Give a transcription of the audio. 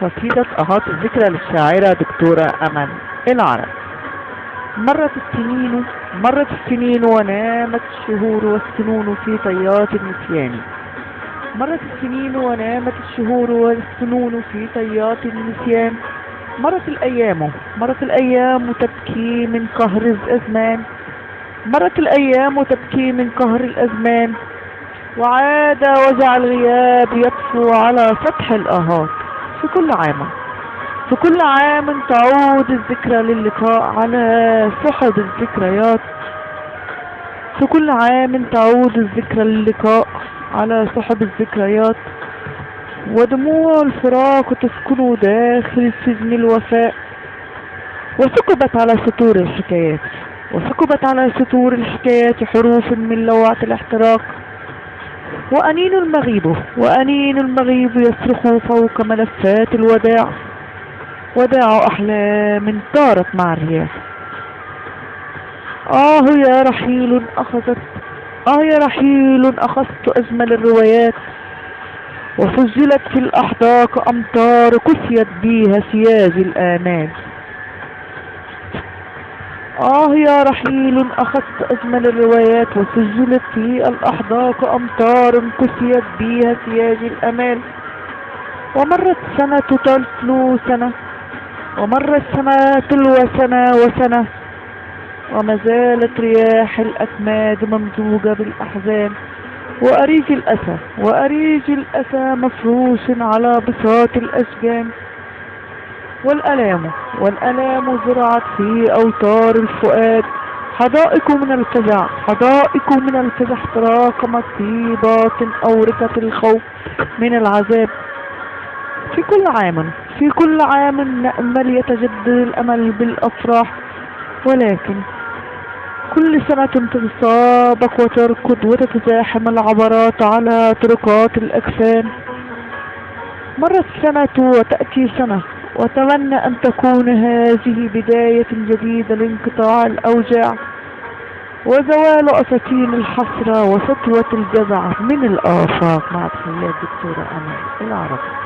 قصيدة أهات الذكرى للشاعرة دكتورة أمل العرب. مرت السنين مرت السنين ونامت الشهور والسنون في طيات النسيان. مرت السنين ونامت الشهور والسنون في طيات النسيان. مرت الأيام مرت الأيام تبكي من قهر الأزمان. مرت الأيام تبكي من قهر الأزمان. وعاد وجع الغياب يطفو على سطح الآهات. في كل عام. في كل عام تعود الذكرى للقاء على سحب الذكريات. في كل عام تعود الذكرى للقاء على سحب الذكريات. ودموع الفراق تسكن داخل سجن الوفاء. وثقبت على سطور الحكايات. وثقبت على سطور الحكايات حروف من لوعة الاحتراق. وأنين المغيب وأنين المغيب يصرخ فوق ملفات الوداع. وداع أحلام طارت مع الرياح. آه يا رحيل أخذت آه يا رحيل أخذت أجمل الروايات. وسجلت في الأحداق أمطار كسيت بيها سياج الآمال. آه يا رحيل أخذت أجمل الروايات وسجلت في الأحداق أمطار كسيت بيها سياج الأمال. ومرت سنة تتلو سنة ومرت سنة تلو سنة وسنة وما زالت رياح الأكماد ممزوجة بالأحزان. وأريج الأسى وأريج الأسى مفروش على بساط الأشجان. والألام. والألام زرعت في أوتار الفؤاد. حدائق من الفزع. حدائق من الفزع تراكمت في باطن أورقة الخوف من العذاب. في كل عام في كل عام نأمل يتجدد الأمل بالأفراح. ولكن كل سنة تتسابق وتركض وتتزاحم العبرات على طرقات الأجسام. مرت سنة وتأتي سنة وأتمنى أن تكون هذه بداية جديدة لانقطاع الأوجاع وزوال أساطين الحسرة وسطوة الجزع من الآفاق. مع تحيات دكتورة أمل العربي.